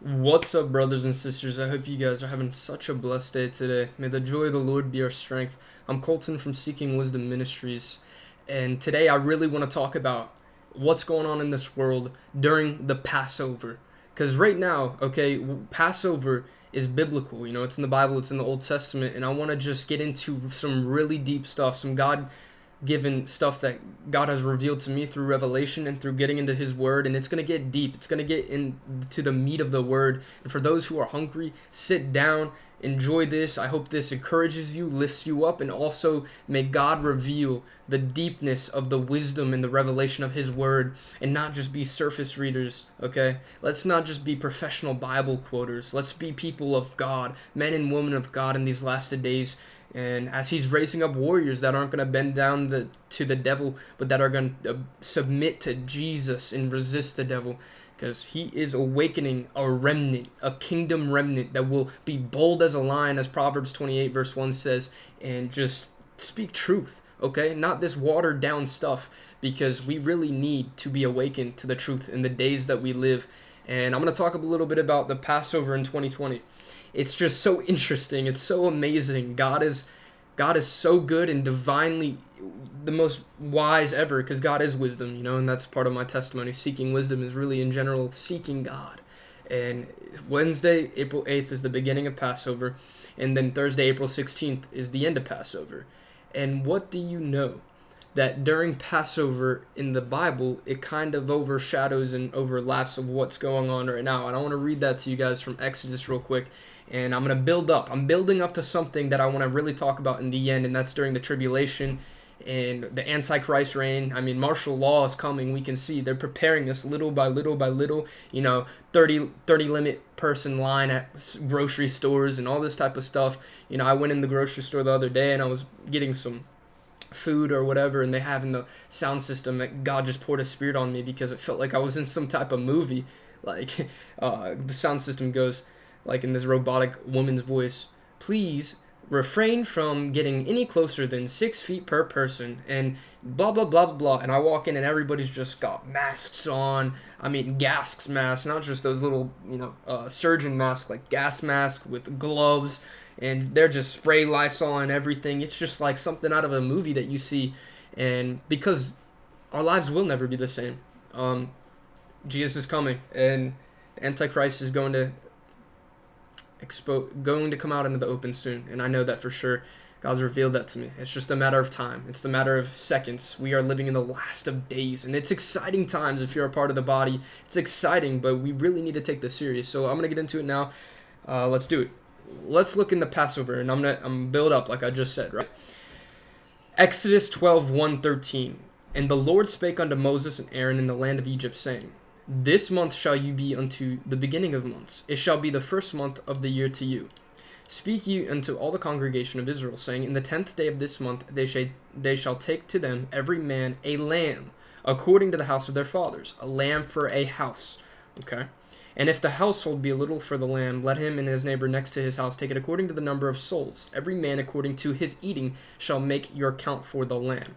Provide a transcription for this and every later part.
What's up, brothers and sisters? I hope you guys are having such a blessed day today. May the joy of the Lord be our strength. I'm Colton from Seeking Wisdom Ministries, and today I really want to talk about what's going on in this world during the Passover. Because right now, okay, Passover is biblical. You know, it's in the Bible, it's in the Old Testament, and I want to just get into some really deep stuff, some God given stuff that God has revealed to me through revelation and through getting into his word and it's going to get deep. It's going to get into the meat of the word. And for those who are hungry, sit down, enjoy this. I hope this encourages you, lifts you up and also may God reveal the deepness of the wisdom and the revelation of his word and not just be surface readers, okay? Let's not just be professional Bible quoters. Let's be people of God, men and women of God in these last days and as he's raising up warriors that aren't going to bend down the, to the devil, but that are going to uh, submit to Jesus and resist the devil, because he is awakening a remnant, a kingdom remnant that will be bold as a lion, as Proverbs 28, verse 1 says, and just speak truth, okay? Not this watered down stuff, because we really need to be awakened to the truth in the days that we live. And I'm going to talk a little bit about the Passover in 2020 it's just so interesting. It's so amazing. God is God is so good and divinely the most wise ever because God is wisdom, you know, and that's part of my testimony. Seeking wisdom is really in general seeking God. And Wednesday, April 8th is the beginning of Passover, and then Thursday, April 16th is the end of Passover. And what do you know? That during Passover in the Bible, it kind of overshadows and overlaps of what's going on right now. And I want to read that to you guys from Exodus real quick and I'm going to build up. I'm building up to something that I want to really talk about in the end, and that's during the tribulation and the Antichrist reign. I mean, martial law is coming. We can see they're preparing this little by little by little. You know, 30, 30 limit person line at grocery stores and all this type of stuff. You know, I went in the grocery store the other day and I was getting some food or whatever and they have in the sound system that God just poured a spirit on me because it felt like I was in some type of movie like uh, the sound system goes like in this robotic woman's voice, please refrain from getting any closer than six feet per person and blah blah blah blah blah. And i walk in and everybody's just got masks on. I mean gas masks not just those little you know uh, surgeon masks like gas mask with gloves. And they're just spray lysol and everything. It's just like something out of a movie that you see. And because our lives will never be the same. Um jesus is coming and the antichrist is going to expo- going to come out into the open soon, and I know that for sure. God's revealed that to me. It's just a matter of time. It's a matter of seconds. We are living in the last of days, and it's exciting times if you're a part of the body. It's exciting, but we really need to take this serious. So I'm gonna get into it now. Uh, let's do it. Let's look in the Passover, and I'm gonna I'm build up like I just said, right? Exodus 12, 1, 13. And the Lord spake unto Moses and Aaron in the land of Egypt, saying, this month shall you be unto the beginning of months. It shall be the first month of the year to you. Speak ye unto all the congregation of Israel, saying, In the tenth day of this month they, shall they shall take to them every man a lamb, according to the house of their fathers, a lamb for a house. Okay? And if the household be a little for the lamb, let him and his neighbor next to his house take it according to the number of souls. Every man according to his eating shall make your count for the lamb.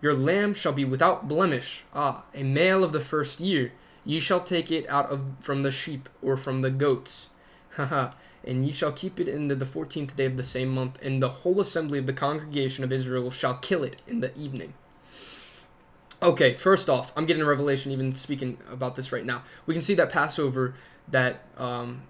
Your lamb shall be without blemish, ah, a male of the first year. Ye shall take it out of from the sheep or from the goats. Haha. and ye shall keep it in the fourteenth day of the same month, and the whole assembly of the congregation of Israel shall kill it in the evening. Okay, first off, I'm getting a revelation even speaking about this right now. We can see that Passover that um,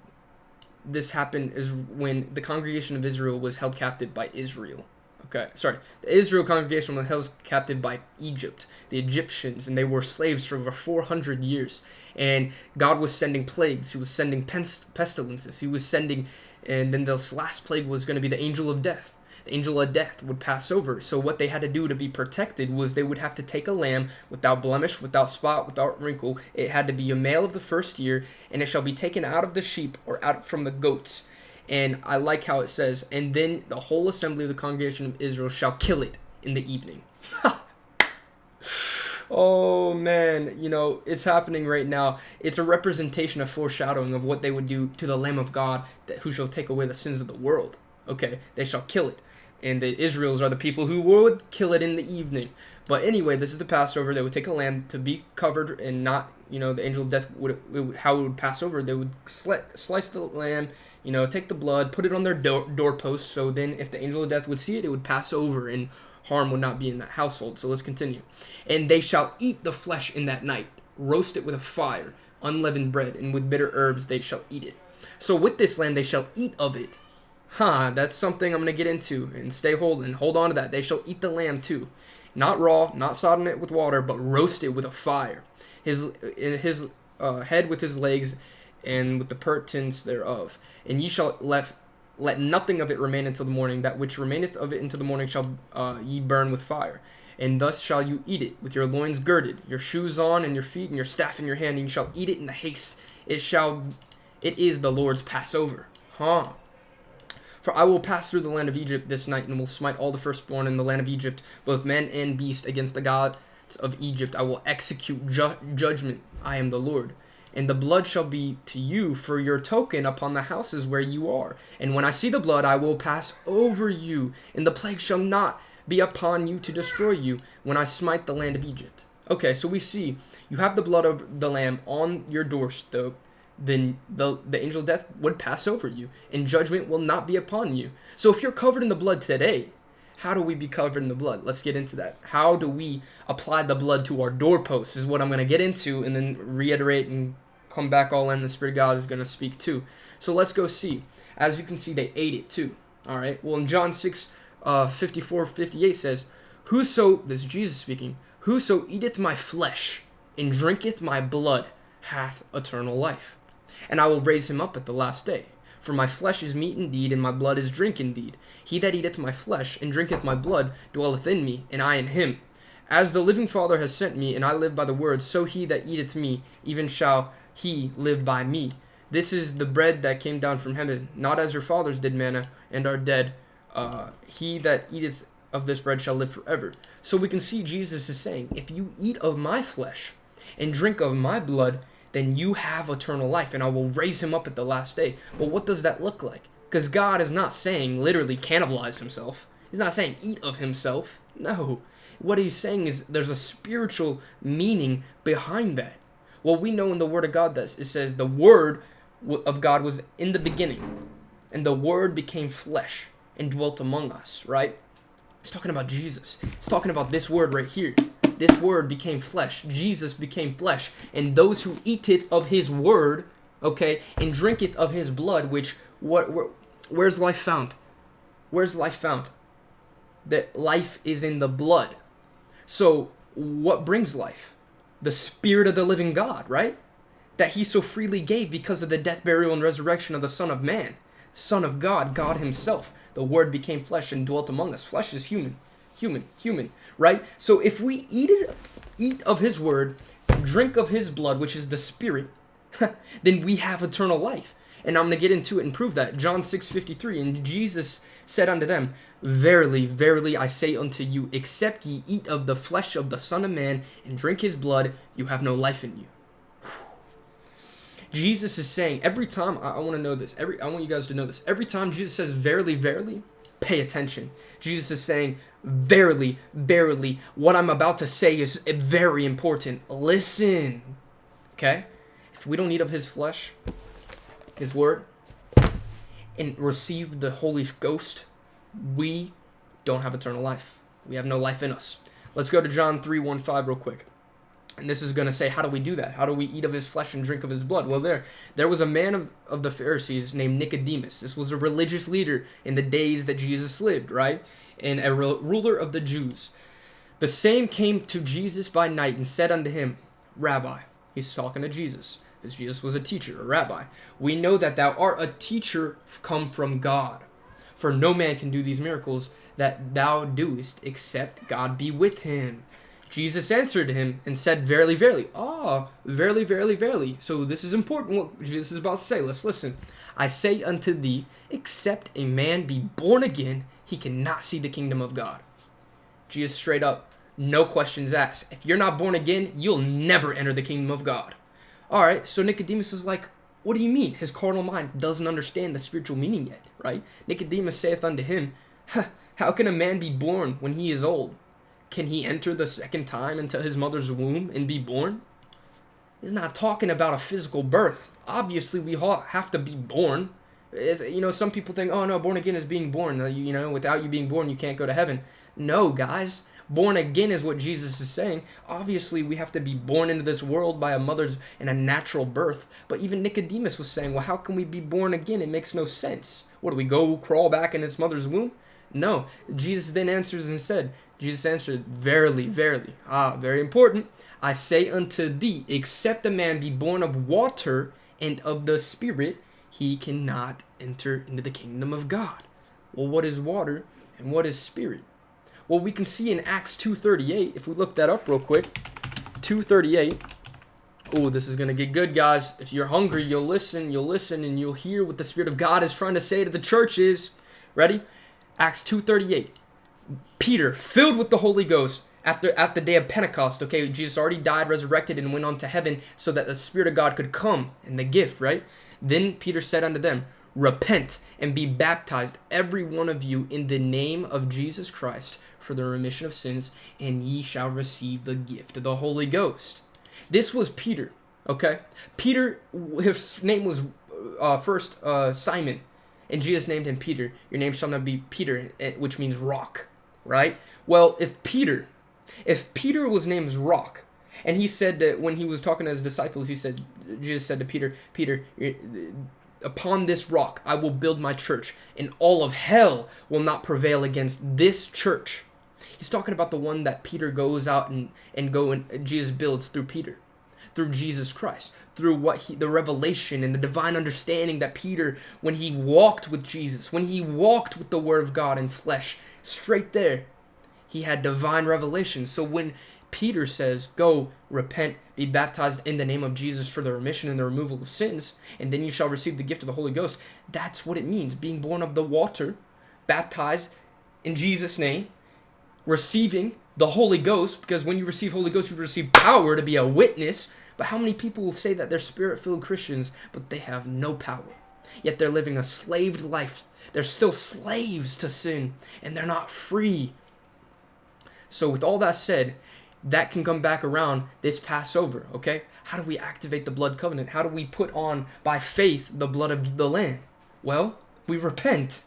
this happened is when the congregation of Israel was held captive by Israel. Okay, sorry. The Israel congregation was held captive by Egypt, the Egyptians, and they were slaves for over 400 years. And God was sending plagues. He was sending pest pestilences. He was sending, and then this last plague was going to be the angel of death. The angel of death would pass over. So what they had to do to be protected was they would have to take a lamb without blemish, without spot, without wrinkle. It had to be a male of the first year, and it shall be taken out of the sheep or out from the goats and I like how it says, and then the whole assembly of the congregation of Israel shall kill it in the evening. oh man, you know, it's happening right now. It's a representation of foreshadowing of what they would do to the Lamb of God that who shall take away the sins of the world. Okay, they shall kill it. And the Israels are the people who would kill it in the evening. But anyway, this is the Passover. They would take a lamb to be covered and not, you know, the angel of death would, would how it would pass over. They would sli- slice the lamb, you know, take the blood, put it on their door doorpost. So then, if the angel of death would see it, it would pass over and harm would not be in that household. So let's continue. And they shall eat the flesh in that night, roast it with a fire, unleavened bread, and with bitter herbs they shall eat it. So with this lamb they shall eat of it. Huh, that's something I'm going to get into and stay hold and hold on to that. They shall eat the lamb too. Not raw, not sodden it with water, but roast it with a fire. His his uh, head with his legs and with the purtenance thereof. And ye shall left let nothing of it remain until the morning. That which remaineth of it until the morning shall uh, ye burn with fire. And thus shall you eat it, with your loins girded, your shoes on, and your feet, and your staff in your hand. And you shall eat it in the haste. It shall, it is the Lord's Passover. Huh. For I will pass through the land of Egypt this night, and will smite all the firstborn in the land of Egypt, both man and beast, against the gods of Egypt. I will execute ju- judgment. I am the Lord and the blood shall be to you for your token upon the houses where you are. And when I see the blood, I will pass over you, and the plague shall not be upon you to destroy you when I smite the land of Egypt. Okay, so we see you have the blood of the lamb on your doorstep, then the, the angel of death would pass over you, and judgment will not be upon you. So if you're covered in the blood today, how do we be covered in the blood? Let's get into that. How do we apply the blood to our doorposts is what I'm going to get into and then reiterate and come back all in. The Spirit of God is going to speak too. So let's go see. As you can see, they ate it too. All right. Well, in John 6, uh, 54, 58 says, Whoso, this is Jesus speaking, whoso eateth my flesh and drinketh my blood hath eternal life. And I will raise him up at the last day. For my flesh is meat indeed, and my blood is drink indeed. He that eateth my flesh and drinketh my blood dwelleth in me, and I in him. As the living Father has sent me, and I live by the word, so he that eateth me, even shall he live by me. This is the bread that came down from heaven, not as your fathers did manna and are dead. Uh, he that eateth of this bread shall live forever. So we can see Jesus is saying, if you eat of my flesh and drink of my blood, then you have eternal life, and I will raise him up at the last day. But what does that look like? Because God is not saying literally cannibalize himself. He's not saying eat of himself. No. What he's saying is there's a spiritual meaning behind that. Well, we know in the Word of God that it says the Word of God was in the beginning, and the Word became flesh and dwelt among us, right? It's talking about Jesus. It's talking about this word right here. This word became flesh. Jesus became flesh. And those who eat it of his word, okay, and drink it of his blood, which what where, where's life found? Where's life found? That life is in the blood. So what brings life? the Spirit of the living God, right? That he so freely gave because of the death, burial, and resurrection of the Son of Man, Son of God, God Himself. The Word became flesh and dwelt among us. Flesh is human, human, human, right? So if we eat it, eat of His Word, drink of His blood, which is the Spirit, then we have eternal life. And I'm going to get into it and prove that. John 6 53. And Jesus said unto them, Verily, verily, I say unto you, except ye eat of the flesh of the Son of Man and drink his blood, you have no life in you. Jesus is saying every time I, I want to know this. Every I want you guys to know this. Every time Jesus says verily, verily, pay attention. Jesus is saying verily, verily, what I'm about to say is very important. Listen. Okay? If we don't eat of his flesh, his word, and receive the Holy Ghost, we don't have eternal life. We have no life in us. Let's go to John 3 1 5 real quick. And this is going to say, how do we do that? How do we eat of his flesh and drink of his blood? Well, there, there was a man of, of the Pharisees named Nicodemus. This was a religious leader in the days that Jesus lived, right? And a ruler of the Jews. The same came to Jesus by night and said unto him, Rabbi, he's talking to Jesus, because Jesus was a teacher, a rabbi. We know that thou art a teacher come from God. For no man can do these miracles that thou doest except God be with him. Jesus answered him and said, Verily, verily. Ah, verily, verily, verily. So this is important what Jesus is about to say. Let's listen. I say unto thee, except a man be born again, he cannot see the kingdom of God. Jesus straight up, no questions asked. If you're not born again, you'll never enter the kingdom of God. All right, so Nicodemus is like, what do you mean? His carnal mind doesn't understand the spiritual meaning yet, right? Nicodemus saith unto him, How can a man be born when he is old? can he enter the second time into his mother's womb and be born? He's not talking about a physical birth. Obviously, we have to be born. It's, you know, some people think, oh no, born again is being born. Uh, you know, without you being born, you can't go to heaven. No, guys. Born again is what Jesus is saying. Obviously, we have to be born into this world by a mother's and a natural birth. But even Nicodemus was saying, well, how can we be born again? It makes no sense. What do we go crawl back in its mother's womb? No. Jesus then answers and said, Jesus answered, Verily, verily. Ah, very important. I say unto thee, except a man be born of water and of the Spirit, he cannot enter into the kingdom of God. Well, what is water and what is spirit? Well, we can see in Acts 2.38, if we look that up real quick, 2.38, oh, this is going to get good, guys. If you're hungry, you'll listen, you'll listen, and you'll hear what the Spirit of God is trying to say to the churches. Ready? Acts 2.38, Peter, filled with the Holy Ghost, after at the day of Pentecost, okay, Jesus already died, resurrected, and went on to heaven so that the Spirit of God could come and the gift, right? Then Peter said unto them, Repent and be baptized, every one of you, in the name of Jesus Christ for the remission of sins, and ye shall receive the gift of the Holy Ghost. This was Peter, okay? Peter, his name was uh, first uh, Simon, and Jesus named him Peter. Your name shall not be Peter, eh, which means rock, right? Well, if Peter, if Peter was named Rock, and he said that when he was talking to his disciples, he said, Jesus said to Peter, Peter, upon this rock I will build my church, and all of hell will not prevail against this church. He's talking about the one that Peter goes out and, and go and Jesus builds through Peter, through Jesus Christ, through what he, the revelation and the divine understanding that Peter, when he walked with Jesus, when he walked with the Word of God in flesh, straight there, he had divine revelation. So when Peter says, Go, repent, be baptized in the name of Jesus for the remission and the removal of sins, and then you shall receive the gift of the Holy Ghost. That's what it means being born of the water, baptized in Jesus' name, receiving the Holy Ghost, because when you receive Holy Ghost, you receive power to be a witness. But how many people will say that they're spirit filled Christians, but they have no power? Yet they're living a slaved life. They're still slaves to sin, and they're not free. So, with all that said, that can come back around this Passover, okay? How do we activate the blood covenant? How do we put on, by faith, the blood of the Lamb? Well, we repent.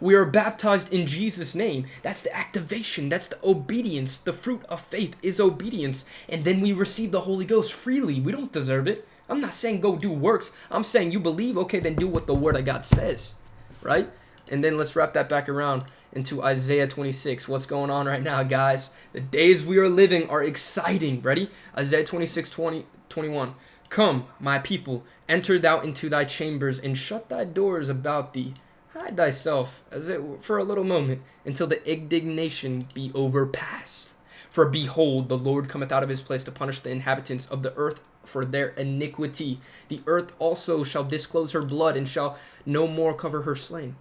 We are baptized in Jesus' name. That's the activation. That's the obedience. The fruit of faith is obedience. And then we receive the Holy Ghost freely. We don't deserve it. I'm not saying go do works. I'm saying you believe, okay, then do what the Word of God says, right? And then let's wrap that back around into Isaiah 26. What's going on right now, guys? The days we are living are exciting. Ready? Isaiah 26, 20, 21. Come, my people, enter thou into thy chambers, and shut thy doors about thee. Hide thyself, as it were, for a little moment, until the indignation be overpast. For behold, the Lord cometh out of his place to punish the inhabitants of the earth for their iniquity. The earth also shall disclose her blood, and shall no more cover her slain.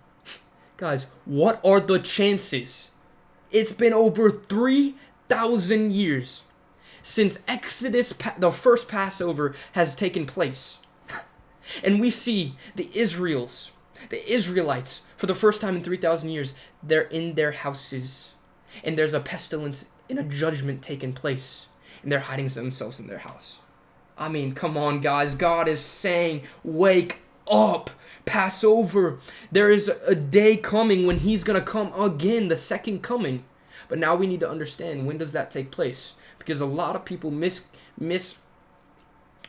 Guys, what are the chances? It's been over 3,000 years since Exodus, the first Passover, has taken place. and we see the Israels, the Israelites, for the first time in 3,000 years, they're in their houses. And there's a pestilence and a judgment taking place. And they're hiding themselves in their house. I mean, come on, guys. God is saying, wake up. Passover. There is a day coming when he's going to come again, the second coming. But now we need to understand when does that take place? Because a lot of people miss miss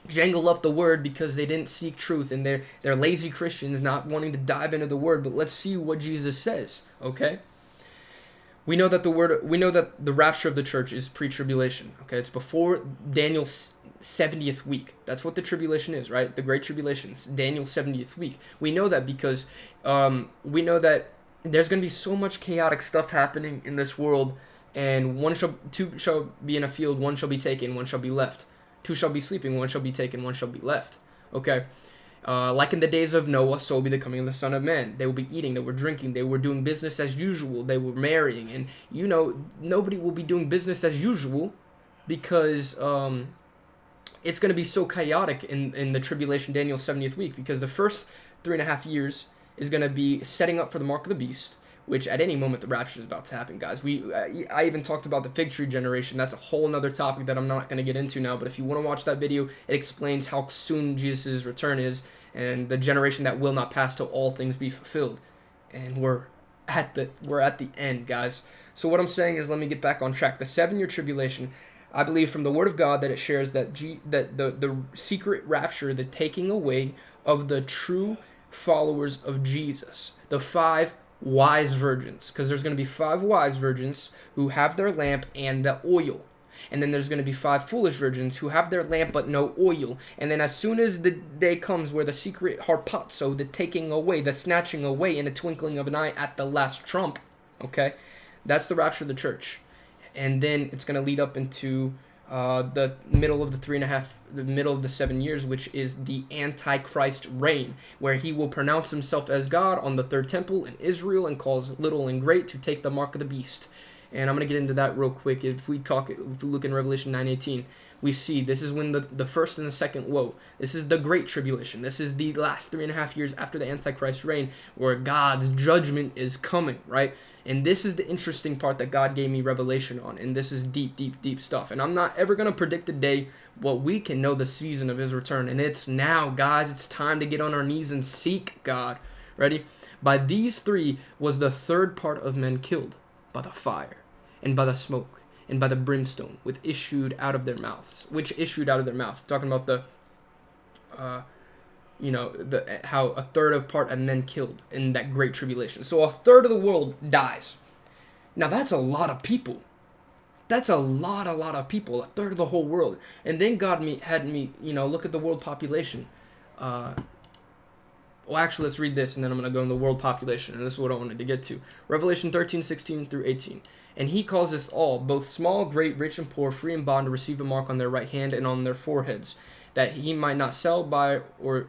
jangle up the word because they didn't seek truth and they're they're lazy Christians not wanting to dive into the word. But let's see what Jesus says, okay? We know that the word we know that the rapture of the church is pre-tribulation, okay? It's before Daniel's 70th week. That's what the tribulation is, right? The Great Tribulation, it's Daniel's 70th week. We know that because um, we know that there's going to be so much chaotic stuff happening in this world, and one shall, two shall be in a field, one shall be taken, one shall be left. Two shall be sleeping, one shall be taken, one shall be left. Okay? Uh, like in the days of Noah, so will be the coming of the Son of Man. They will be eating, they were drinking, they were doing business as usual, they were marrying, and you know, nobody will be doing business as usual because um, it's going to be so chaotic in, in the tribulation Daniel's 70th week because the first three and a half years is going to be setting up for the mark of the beast, which at any moment the rapture is about to happen, guys. We I even talked about the fig tree generation. That's a whole nother topic that I'm not going to get into now. But if you want to watch that video, it explains how soon Jesus' return is and the generation that will not pass till all things be fulfilled. And we're at the we're at the end, guys. So what I'm saying is, let me get back on track. The seven-year tribulation. I believe from the Word of God that it shares that G, that the the secret rapture, the taking away of the true followers of Jesus, the five wise virgins, because there's going to be five wise virgins who have their lamp and the oil. And then there's going to be five foolish virgins who have their lamp but no oil. And then as soon as the day comes where the secret harpazo, the taking away, the snatching away in a twinkling of an eye at the last trump, okay, that's the rapture of the church. And then it's going to lead up into uh, the middle of the three and a half, the middle of the seven years, which is the Antichrist reign, where he will pronounce himself as God on the third temple in Israel and cause little and great to take the mark of the beast. And I'm gonna get into that real quick. If we talk, if we look in Revelation 9:18, we see this is when the the first and the second woe. This is the great tribulation. This is the last three and a half years after the Antichrist reign, where God's judgment is coming. Right and this is the interesting part that God gave me revelation on. And this is deep, deep, deep stuff. And I'm not ever going to predict the day, but we can know the season of his return. And it's now, guys. It's time to get on our knees and seek God. Ready? By these three was the third part of men killed by the fire and by the smoke and by the brimstone, which issued out of their mouths, which issued out of their mouth. Talking about the uh, you know the how a third of part of men killed in that great tribulation. So a third of the world dies. Now that's a lot of people. That's a lot a lot of people a third of the whole world. And then god me had me you know look at the world population. Uh well actually let's read this and then i'm going to go in the world population and this is what i wanted to get to revelation 13 16 through 18 and he calls us all both small great rich and poor free and bond to receive a mark on their right hand and on their foreheads that he might not sell buy or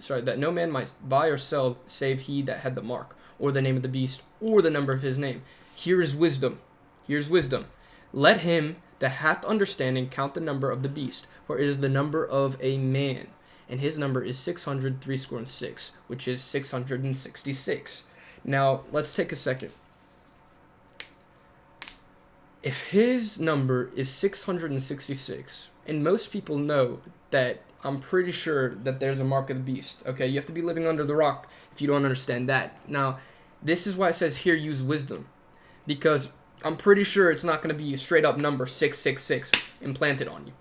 sorry, that no man might buy or sell save he that had the mark, or the name of the beast, or the number of his name. Here is wisdom. Here's wisdom. Let him that hath understanding count the number of the beast, for it is the number of a man, and his number is six hundred three score and six, which is six hundred and sixty-six. Now let's take a second. If his number is 666, and most people know that I'm pretty sure that there's a mark of the beast. Okay, you have to be living under the rock if you don't understand that. Now, this is why it says here use wisdom, because I'm pretty sure it's not going to be straight up number 666 implanted on you.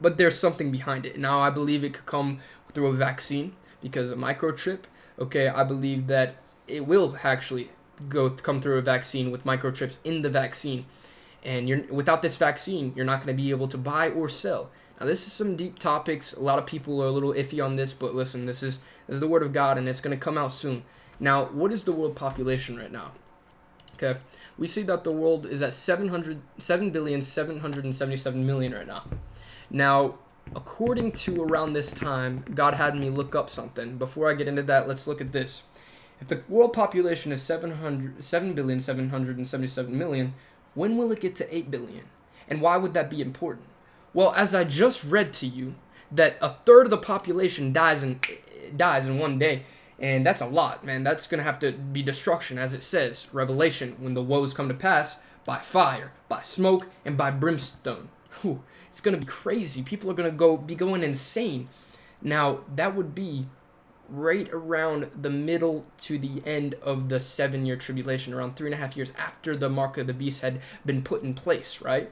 But there's something behind it. Now, I believe it could come through a vaccine because a microchip. Okay, I believe that it will actually go come through a vaccine with microchips in the vaccine. And you're without this vaccine, you're not going to be able to buy or sell. Now this is some deep topics. A lot of people are a little iffy on this, but listen, this is this is the word of God, and it's going to come out soon. Now, what is the world population right now? Okay, we see that the world is at 700, 7 billion 777 million right now. Now, according to around this time, God had me look up something. Before I get into that, let's look at this. If the world population is 700, 7 billion 777 million, when will it get to 8 billion? And why would that be important? Well, as I just read to you, that a third of the population dies in dies in one day, and that's a lot, man. That's gonna have to be destruction, as it says, Revelation, when the woes come to pass by fire, by smoke, and by brimstone. Whew, it's gonna be crazy. People are gonna go be going insane. Now that would be right around the middle to the end of the seven year tribulation, around three and a half years after the mark of the beast had been put in place, right?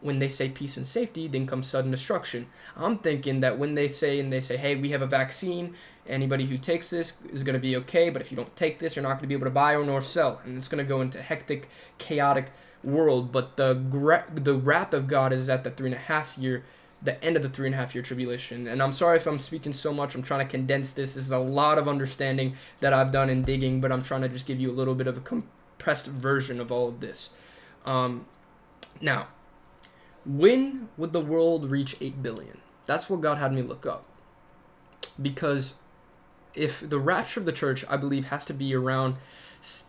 when they say peace and safety, then comes sudden destruction. I'm thinking that when they say and they say, hey, we have a vaccine, anybody who takes this is going to be okay, but if you don't take this, you're not going to be able to buy or nor sell, and it's going to go into hectic, chaotic world. But the gra- the wrath of God is at the three and a half year, the end of the three and a half year tribulation. And I'm sorry if I'm speaking so much. I'm trying to condense this. This is a lot of understanding that I've done in digging, but I'm trying to just give you a little bit of a compressed version of all of this. Um, now, when would the world reach 8 billion? That's what God had me look up. Because if the rapture of the church, I believe, has to be around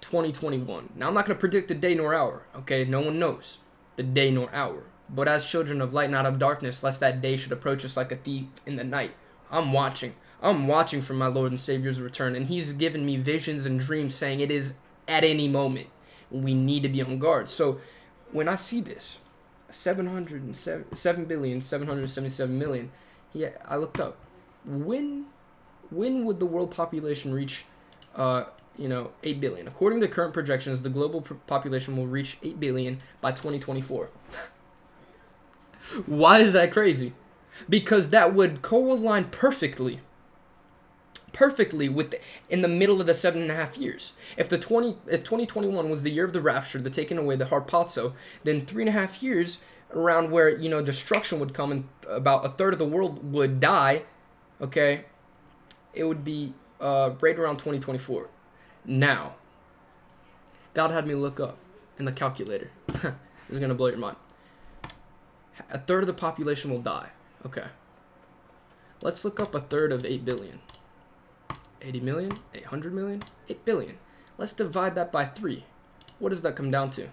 2021. Now, I'm not going to predict the day nor hour, okay? No one knows the day nor hour. But as children of light, not of darkness, lest that day should approach us like a thief in the night. I'm watching. I'm watching for my Lord and Savior's return, and He's given me visions and dreams saying it is at any moment. We need to be on guard. So when I see this, 707 7 billion 777 million, yeah, I looked up. When when would the world population reach uh, you know, 8 billion. According to current projections, the global population will reach 8 billion by 2024. Why is that crazy? Because that would co-align perfectly perfectly with the, in the middle of the seven and a half years. If the 20 if 2021 was the year of the rapture, the taking away the harpazo, then three and a half years around where you know destruction would come and about a third of the world would die. Okay, it would be uh, right around 2024. Now, God had me look up in the calculator. this is gonna blow your mind. A third of the population will die. Okay. Let's look up a third of 8 billion. 80 million, 800 million, 8 billion. Let's divide that by 3. What does that come down to?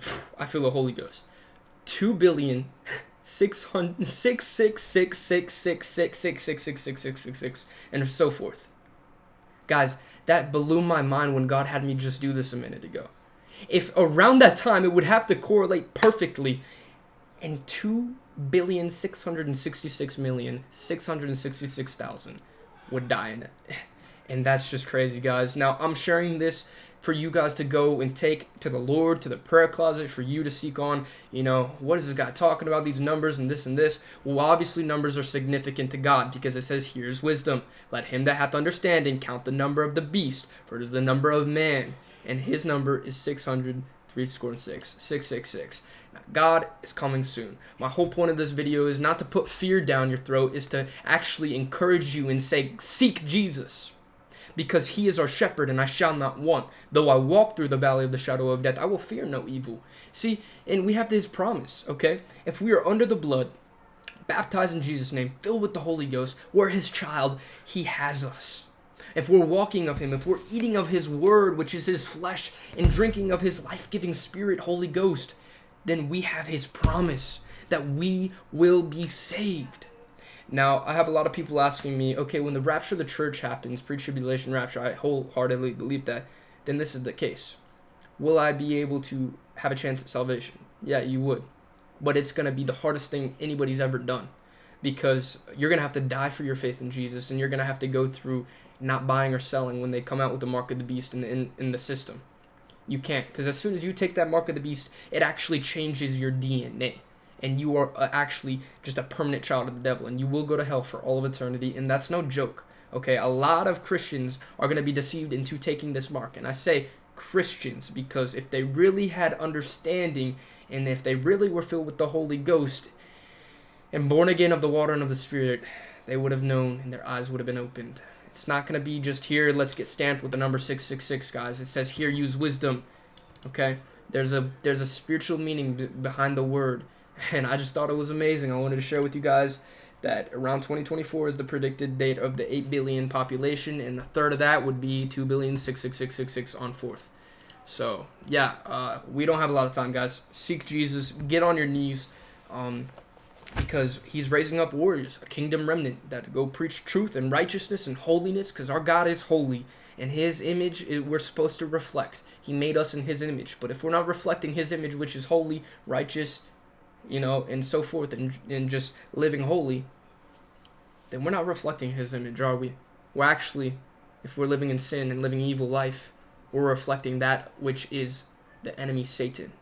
I feel the Holy Ghost. 2 billion, 600, 6, 6, 6, 6, 6, 6, 6, 6, 6, 6, 6, 6, 6, and so forth. Guys, that blew my mind when God had me just do this a minute ago. If around that time it would have to correlate perfectly, and 2 billion 666 million 666,000 would die in it. And that's just crazy, guys. Now, I'm sharing this for you guys to go and take to the Lord, to the prayer closet, for you to seek on, you know, what is this guy talking about, these numbers and this and this? Well, obviously, numbers are significant to God because it says, Here's wisdom. Let him that hath understanding count the number of the beast, for it is the number of man, and his number is 600 three score and six, 666. Now, God is coming soon. My whole point of this video is not to put fear down your throat, is to actually encourage you and say, seek Jesus. Because he is our shepherd, and I shall not want. Though I walk through the valley of the shadow of death, I will fear no evil. See, and we have this promise, okay? If we are under the blood, baptized in Jesus' name, filled with the Holy Ghost, we're his child, he has us if we're walking of him, if we're eating of his word, which is his flesh, and drinking of his life giving spirit, Holy Ghost, then we have his promise that we will be saved. Now, I have a lot of people asking me, okay, when the rapture of the church happens, pre tribulation rapture, I wholeheartedly believe that, then this is the case. Will I be able to have a chance at salvation? Yeah, you would. But it's going to be the hardest thing anybody's ever done because you're going to have to die for your faith in Jesus and you're going to have to go through not buying or selling when they come out with the mark of the beast in the, in, in the system. You can't, because as soon as you take that mark of the beast, it actually changes your DNA. And you are uh, actually just a permanent child of the devil, and you will go to hell for all of eternity. And that's no joke. Okay, a lot of Christians are going to be deceived into taking this mark. And I say Christians because if they really had understanding and if they really were filled with the Holy Ghost and born again of the water and of the Spirit, they would have known and their eyes would have been opened. It's not going to be just here, let's get stamped with the number 666, guys. It says here, use wisdom. Okay? There's a there's a spiritual meaning behind the word. And I just thought it was amazing. I wanted to share with you guys that around 2024 is the predicted date of the 8 billion population, and a third of that would be 2 billion 66666 on fourth. So, yeah, uh, we don't have a lot of time, guys. Seek Jesus. Get on your knees. Um, because he's raising up warriors, a kingdom remnant that go preach truth and righteousness and holiness because our God is holy and his image we're supposed to reflect. He made us in his image. But if we're not reflecting his image, which is holy, righteous, you know, and so forth, and, and just living holy, then we're not reflecting his image, are we? We're actually, if we're living in sin and living evil life, we're reflecting that which is the enemy Satan.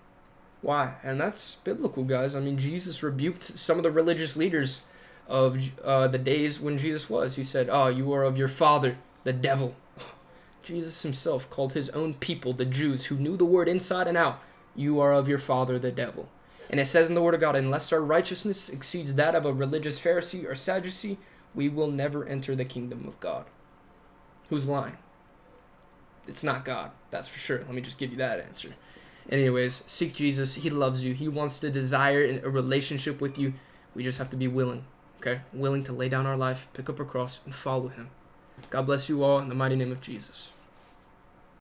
Why? And that's biblical, guys. I mean, Jesus rebuked some of the religious leaders of uh, the days when Jesus was. He said, Oh, you are of your father, the devil. Jesus himself called his own people, the Jews, who knew the word inside and out, You are of your father, the devil. And it says in the Word of God, Unless our righteousness exceeds that of a religious Pharisee or Sadducee, we will never enter the kingdom of God. Who's lying? It's not God, that's for sure. Let me just give you that answer. Anyways, seek Jesus. He loves you. He wants to desire a relationship with you. We just have to be willing, okay? Willing to lay down our life, pick up our cross, and follow Him. God bless you all in the mighty name of Jesus.